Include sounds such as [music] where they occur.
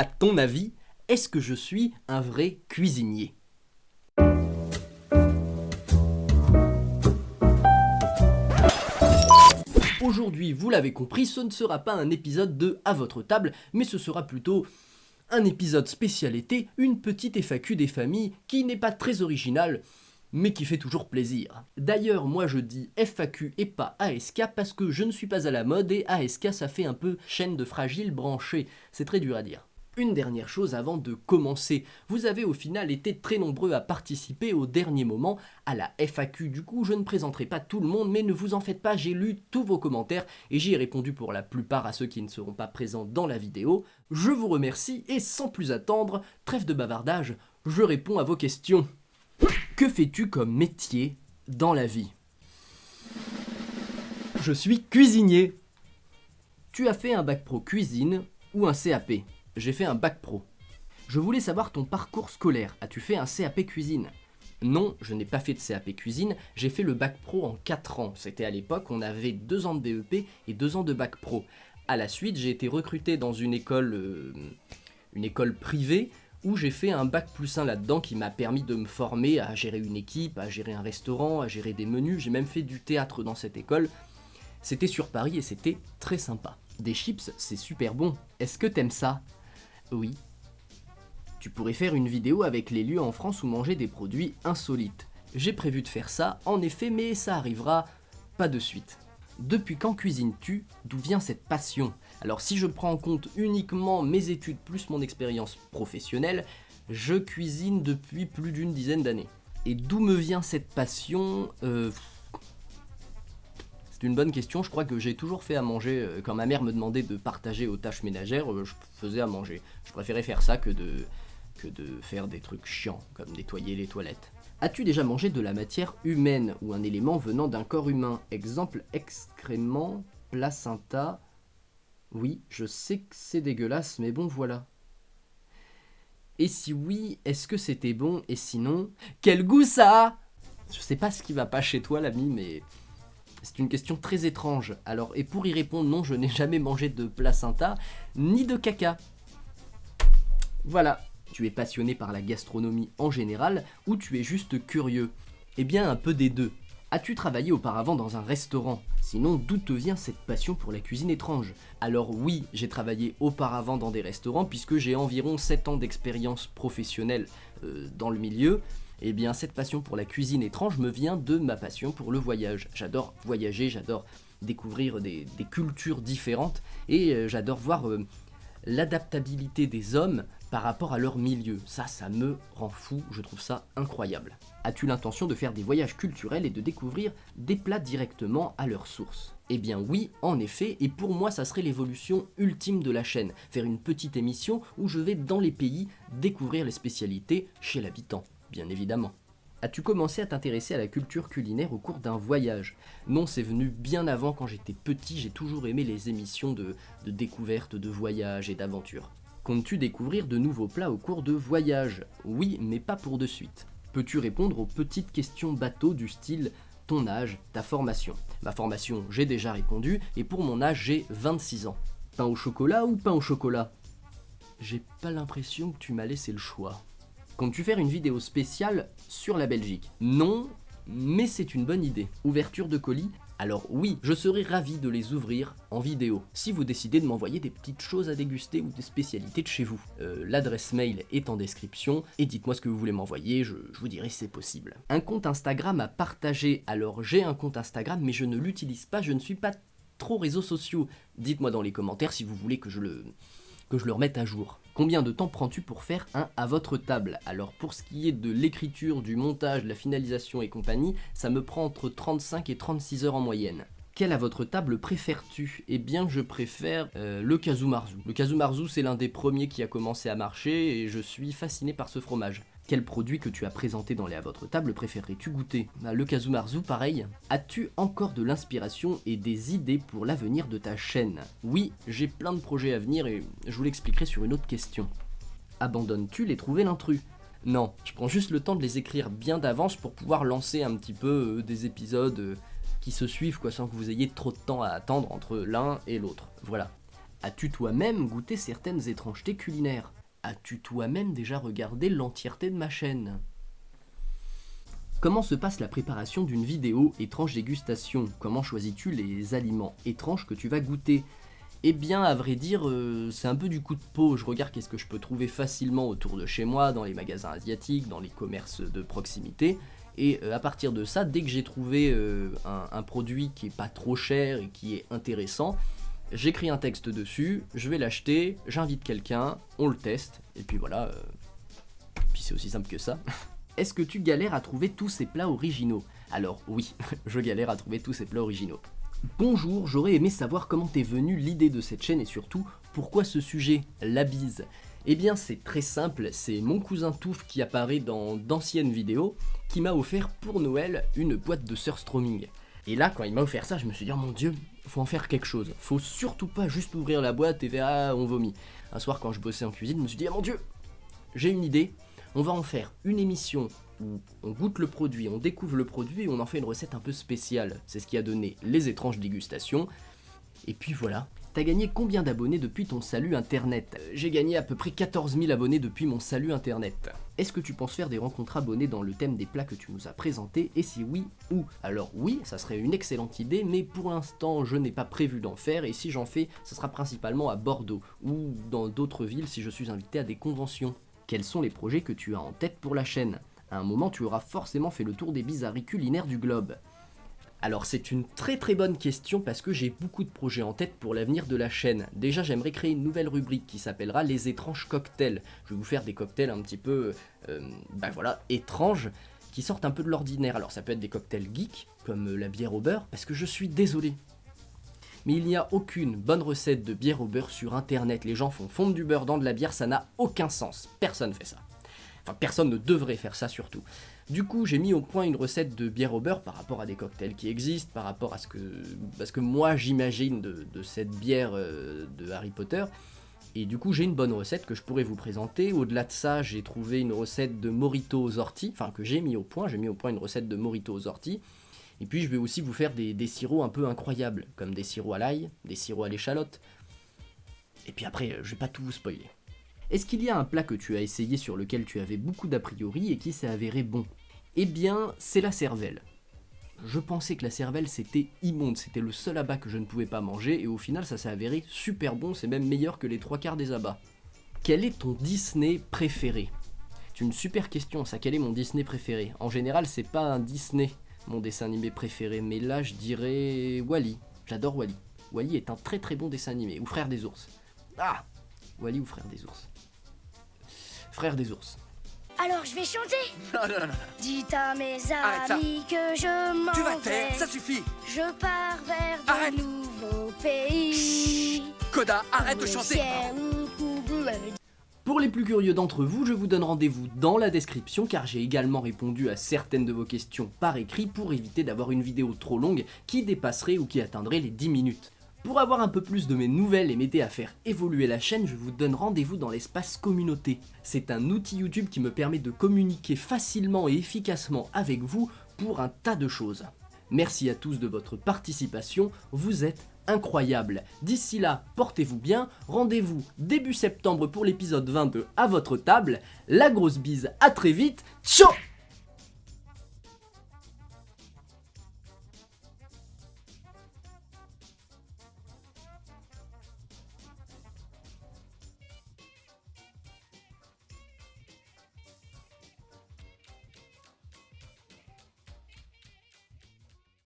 À ton avis, est-ce que je suis un vrai cuisinier? Aujourd'hui, vous l'avez compris, ce ne sera pas un épisode de À votre table, mais ce sera plutôt un épisode spécial été, une petite FAQ des familles qui n'est pas très originale, mais qui fait toujours plaisir. D'ailleurs, moi je dis FAQ et pas ASK parce que je ne suis pas à la mode et ASK ça fait un peu chaîne de fragile branchée, c'est très dur à dire. Une dernière chose avant de commencer, vous avez au final été très nombreux à participer au dernier moment à la FAQ, du coup je ne présenterai pas tout le monde mais ne vous en faites pas, j'ai lu tous vos commentaires et j'y ai répondu pour la plupart à ceux qui ne seront pas présents dans la vidéo. Je vous remercie et sans plus attendre, trêve de bavardage, je réponds à vos questions. Que fais-tu comme métier dans la vie? Je suis cuisinier. Tu as fait un bac pro cuisine ou un CAP J'ai fait un bac pro. Je voulais savoir ton parcours scolaire. As-tu fait un CAP cuisine? Non, je n'ai pas fait de CAP cuisine, j'ai fait le bac pro en 4 ans. C'était à l'époque, on avait 2 ans de BEP et 2 ans de bac pro. À la suite, j'ai été recruté dans une école, euh, une école privée où j'ai fait un bac plus 1 là-dedans qui m'a permis de me former à gérer une équipe, à gérer un restaurant, à gérer des menus. J'ai même fait du théâtre dans cette école. C'était sur Paris et c'était très sympa. Des chips, c'est super bon. Est-ce que t'aimes ça? Oui. Tu pourrais faire une vidéo avec les lieux en France où manger des produits insolites. J'ai prévu de faire ça, en effet, mais ça arrivera pas de suite. Depuis quand cuisines-tu? D'où vient cette passion? Alors si je prends en compte uniquement mes études plus mon expérience professionnelle, je cuisine depuis plus d'une dizaine d'années. Et d'où me vient cette passion? Euh, C'est une bonne question, je crois que j'ai toujours fait à manger. Euh, quand ma mère me demandait de partager aux tâches ménagères, euh, je faisais à manger. Je préférais faire ça que de, que de faire des trucs chiants, comme nettoyer les toilettes. As-tu déjà mangé de la matière humaine ou un élément venant d'un corps humain? Exemple, excrément, placenta. Oui, je sais que c'est dégueulasse, mais bon voilà. Et si oui, est-ce que c'était bon? Et sinon, quel goût ça a? Je sais pas ce qui va pas chez toi l'ami, mais c'est une question très étrange. Alors, et pour y répondre, non, je n'ai jamais mangé de placenta, ni de caca. Voilà, tu es passionné par la gastronomie en général ou tu es juste curieux? Eh bien un peu des deux. As-tu travaillé auparavant dans un restaurant? Sinon, d'où te vient cette passion pour la cuisine étrange? Alors oui, j'ai travaillé auparavant dans des restaurants puisque j'ai environ 7 ans d'expérience professionnelle euh, dans le milieu. Eh bien, cette passion pour la cuisine étrange me vient de ma passion pour le voyage. J'adore voyager, j'adore découvrir des, cultures différentes et euh, j'adore voir euh, l'adaptabilité des hommes par rapport à leur milieu. Ça, ça me rend fou, je trouve ça incroyable. As-tu l'intention de faire des voyages culturels et de découvrir des plats directement à leur source? Eh bien oui, en effet, et pour moi ça serait l'évolution ultime de la chaîne, faire une petite émission où je vais dans les pays découvrir les spécialités chez l'habitant, bien évidemment. As-tu commencé à t'intéresser à la culture culinaire au cours d'un voyage? Non, c'est venu bien avant quand j'étais petit, j'ai toujours aimé les émissions de, de découverte, de voyage et d'aventure. Comptes-tu découvrir de nouveaux plats au cours de voyage? Oui, mais pas pour de suite. Peux-tu répondre aux petites questions bateau du style ton âge, ta formation? Ma formation, j'ai déjà répondu, et pour mon âge, j'ai 26 ans. Pain au chocolat ou pain au chocolat? J'ai pas l'impression que tu m'as laissé le choix. Comptes-tu faire une vidéo spéciale sur la Belgique Non, mais c'est une bonne idée. Ouverture de colis alors oui, je serais ravi de les ouvrir en vidéo, si vous décidez de m'envoyer des petites choses à déguster ou des spécialités de chez vous. Euh, l'adresse mail est en description, et dites-moi ce que vous voulez m'envoyer, je, je, vous dirai si c'est possible. Un compte Instagram à partager, alors j'ai un compte Instagram mais je ne l'utilise pas, je ne suis pas trop réseaux sociaux. Dites-moi dans les commentaires si vous voulez que je le que je le remette à jour. Combien de temps prends-tu pour faire un à votre table? Alors pour ce qui est de l'écriture, du montage, de la finalisation et compagnie, ça me prend entre 35 et 36 heures en moyenne. Quel à votre table préfères-tu? Eh bien je préfère euh, le Kazumarzu. Le Kazumarzu c'est l'un des premiers qui a commencé à marcher et je suis fasciné par ce fromage. Quel produit que tu as présenté dans les à votre table préférerais-tu goûter bah, Le Kazumarzu, pareil. As-tu encore de l'inspiration et des idées pour l'avenir de ta chaîne Oui, j'ai plein de projets à venir et je vous l'expliquerai sur une autre question. Abandonnes-tu les trouver l'intrus? Non, je prends juste le temps de les écrire bien d'avance pour pouvoir lancer un petit peu euh, des épisodes euh, qui se suivent sans que vous ayez trop de temps à attendre entre l'un et l'autre. Voilà. As-tu toi-même goûté certaines étrangetés culinaires? As-tu toi-même déjà regardé l'entièreté de ma chaîne? Comment se passe la préparation d'une vidéo étrange dégustation? Comment choisis-tu les aliments étranges que tu vas goûter? Eh bien, à vrai dire, euh, c'est un peu du coup de peau. Je regarde qu'est-ce que je peux trouver facilement autour de chez moi, dans les magasins asiatiques, dans les commerces de proximité. Et euh, à partir de ça, dès que j'ai trouvé euh, un, un produit qui est pas trop cher et qui est intéressant, j'écris un texte dessus, je vais l'acheter, j'invite quelqu'un, on le teste, et puis voilà. Puis c'est aussi simple que ça. [laughs] Est-ce que tu galères à trouver tous ces plats originaux? Alors oui, [laughs] je galère à trouver tous ces plats originaux. Bonjour, j'aurais aimé savoir comment t'es venue l'idée de cette chaîne et surtout, pourquoi ce sujet, la bise? Eh bien c'est très simple, c'est mon cousin Touf qui apparaît dans d'anciennes vidéos, qui m'a offert pour Noël une boîte de surstroming. Et là, quand il m'a offert ça, je me suis dit, oh mon dieu, faut en faire quelque chose. Faut surtout pas juste ouvrir la boîte et faire, ah, on vomit. Un soir, quand je bossais en cuisine, je me suis dit, oh mon dieu, j'ai une idée, on va en faire une émission où on goûte le produit, on découvre le produit et on en fait une recette un peu spéciale. C'est ce qui a donné les étranges dégustations. Et puis voilà. T'as gagné combien d'abonnés depuis ton salut internet? J'ai gagné à peu près 14 000 abonnés depuis mon salut internet. Est-ce que tu penses faire des rencontres abonnés dans le thème des plats que tu nous as présentés Et si oui, où? Alors oui, ça serait une excellente idée, mais pour l'instant je n'ai pas prévu d'en faire et si j'en fais, ça sera principalement à Bordeaux ou dans d'autres villes si je suis invité à des conventions quels sont les projets que tu as en tête pour la chaîne? À un moment, tu auras forcément fait le tour des bizarreries culinaires du globe. Alors c'est une très très bonne question parce que j'ai beaucoup de projets en tête pour l'avenir de la chaîne. Déjà j'aimerais créer une nouvelle rubrique qui s'appellera les étranges cocktails. Je vais vous faire des cocktails un petit peu, euh, ben voilà, étranges, qui sortent un peu de l'ordinaire. Alors ça peut être des cocktails geeks, comme la bière au beurre, parce que je suis désolé, mais il n'y a aucune bonne recette de bière au beurre sur internet. Les gens font fondre du beurre dans de la bière, ça n'a aucun sens. Personne fait ça. Enfin, personne ne devrait faire ça surtout. Du coup, j'ai mis au point une recette de bière au beurre par rapport à des cocktails qui existent, par rapport à ce que, moi j'imagine de, cette bière euh, de Harry Potter. Et du coup, j'ai une bonne recette que je pourrais vous présenter. Au-delà de ça, j'ai trouvé une recette de morito aux orties, enfin que j'ai mis au point. J'ai mis au point une recette de morito aux orties. Et puis je vais aussi vous faire des, sirops un peu incroyables, comme des sirops à l'ail, des sirops à l'échalote. Et puis après, euh, je vais pas tout vous spoiler. Est-ce qu'il y a un plat que tu as essayé sur lequel tu avais beaucoup d'a priori et qui s'est avéré bon? Eh bien, c'est la cervelle. Je pensais que la cervelle c'était immonde, c'était le seul abat que je ne pouvais pas manger et au final ça s'est avéré super bon, c'est même meilleur que les trois quarts des abats. Quel est ton Disney préféré? C'est une super question ça, quel est mon Disney préféré? En général c'est pas un Disney, mon dessin animé préféré, mais là je dirais Wally. J'adore Wally. Wally est un très très bon dessin animé, ou Frère des ours. Ah Wally ou Frère des ours? Frère des ours. Alors je vais chanter [laughs] Non, non, non. Dites à mes amis que je m'en Tu vas taire, ça suffit Je pars vers de Arrête. nouveaux pays Coda, arrête de chanter. Pour les plus curieux d'entre vous, je vous donne rendez-vous dans la description car j'ai également répondu à certaines de vos questions par écrit pour éviter d'avoir une vidéo trop longue qui dépasserait ou qui atteindrait les 10 minutes. Pour avoir un peu plus de mes nouvelles et m'aider à faire évoluer la chaîne, je vous donne rendez-vous dans l'espace communauté. C'est un outil YouTube qui me permet de communiquer facilement et efficacement avec vous pour un tas de choses. Merci à tous de votre participation, vous êtes incroyables. D'ici là, portez-vous bien, rendez-vous début septembre pour l'épisode 22 à votre table. La grosse bise, à très vite, ciao